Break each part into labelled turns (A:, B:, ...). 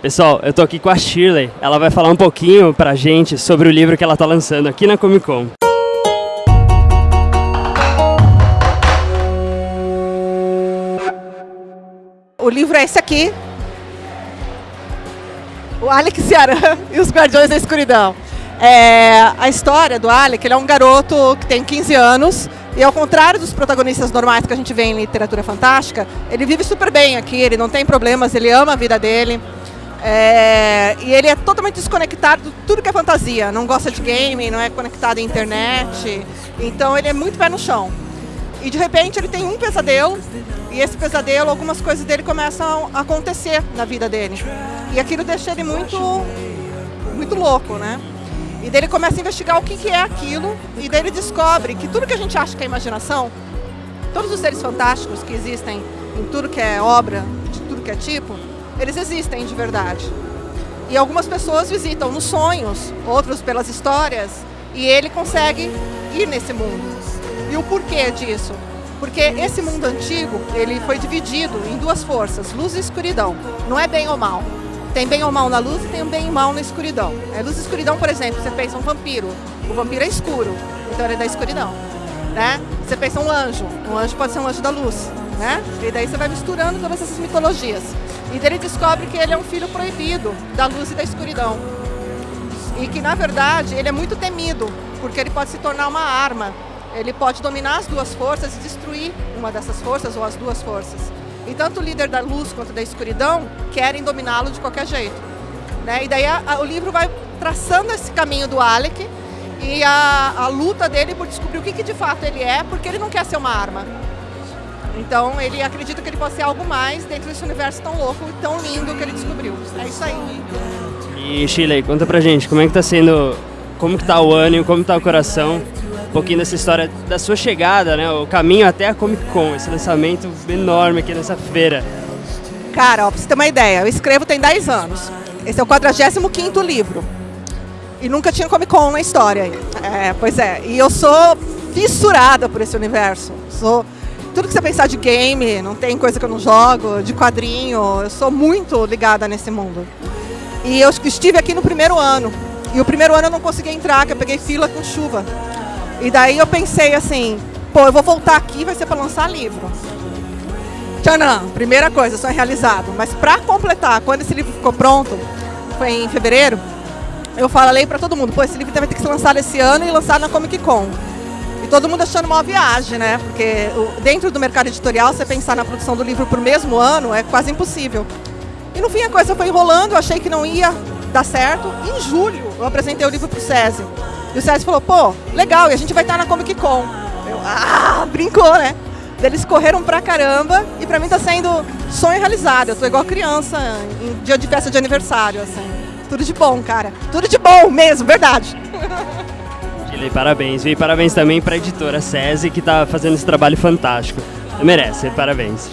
A: Pessoal, eu tô aqui com a Shirley. Ela vai falar um pouquinho pra gente sobre o livro que ela tá lançando aqui na Comic Con.
B: O livro é esse aqui. O Alec Ciarán e os Guardiões da Escuridão. É, a história do Alec, ele é um garoto que tem 15 anos e ao contrário dos protagonistas normais que a gente vê em literatura fantástica, ele vive super bem aqui, ele não tem problemas, ele ama a vida dele. É, e ele é totalmente desconectado de tudo que é fantasia, não gosta de game, não é conectado à internet, então ele é muito pé no chão. E de repente ele tem um pesadelo, e esse pesadelo, algumas coisas dele começam a acontecer na vida dele. E aquilo deixa ele muito, muito louco, né? E daí ele começa a investigar o que, que é aquilo, e daí ele descobre que tudo que a gente acha que é imaginação, todos os seres fantásticos que existem em tudo que é obra, de tudo que é tipo, eles existem de verdade. E algumas pessoas visitam nos sonhos, outros pelas histórias, e ele consegue ir nesse mundo. E o porquê disso? Porque esse mundo antigo, ele foi dividido em duas forças, luz e escuridão. Não é bem ou mal. Tem bem ou mal na luz e tem bem ou mal na escuridão. É luz e escuridão, por exemplo, você pensa um vampiro. O vampiro é escuro, então ele é da escuridão. Né? Você pensa um anjo. Um anjo pode ser um anjo da luz. Né? E daí você vai misturando todas essas mitologias. E ele descobre que ele é um filho proibido da luz e da escuridão. E que, na verdade, ele é muito temido, porque ele pode se tornar uma arma. Ele pode dominar as duas forças e destruir uma dessas forças ou as duas forças. E tanto o líder da luz quanto da escuridão querem dominá-lo de qualquer jeito. Né? E daí a, a, o livro vai traçando esse caminho do Alec e a, a luta dele por descobrir o que, que de fato ele é, porque ele não quer ser uma arma. Então ele acredita que ele pode ser algo mais dentro desse universo tão louco e tão lindo que ele descobriu. É isso aí.
A: E Shirley, conta pra gente, como é que tá sendo, como que tá o ânimo, como tá o coração um pouquinho dessa história da sua chegada, né? O caminho até a Comic Con, esse lançamento enorme aqui nessa feira.
B: Cara, ó, pra você ter uma ideia, eu escrevo tem 10 anos. Esse é o 45 livro. E nunca tinha Comic Con na história. É, pois é. E eu sou fissurada por esse universo. Sou tudo que você pensar de game, não tem coisa que eu não jogo, de quadrinho, eu sou muito ligada nesse mundo. E eu estive aqui no primeiro ano. E o primeiro ano eu não consegui entrar, que eu peguei fila com chuva. E daí eu pensei assim, pô, eu vou voltar aqui, vai ser para lançar livro. Tchanã, primeira coisa, sonho realizado. Mas para completar, quando esse livro ficou pronto, foi em fevereiro, eu falei para todo mundo, pô, esse livro vai ter que ser lançado esse ano e lançado na Comic Con. Todo mundo achando uma viagem, né? Porque dentro do mercado editorial, você pensar na produção do livro por mesmo ano é quase impossível. E no fim a coisa foi enrolando, eu achei que não ia dar certo. Em julho, eu apresentei o livro para o SESI. E o César falou, pô, legal, e a gente vai estar na Comic Con. Eu, ah, brincou, né? Eles correram pra caramba e pra mim tá sendo sonho realizado. Eu tô igual criança em dia de festa de aniversário, assim. Tudo de bom, cara. Tudo de bom mesmo, verdade.
A: Chile, parabéns. E parabéns também pra editora SESI que tá fazendo esse trabalho fantástico. Merece, parabéns.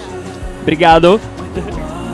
A: Obrigado.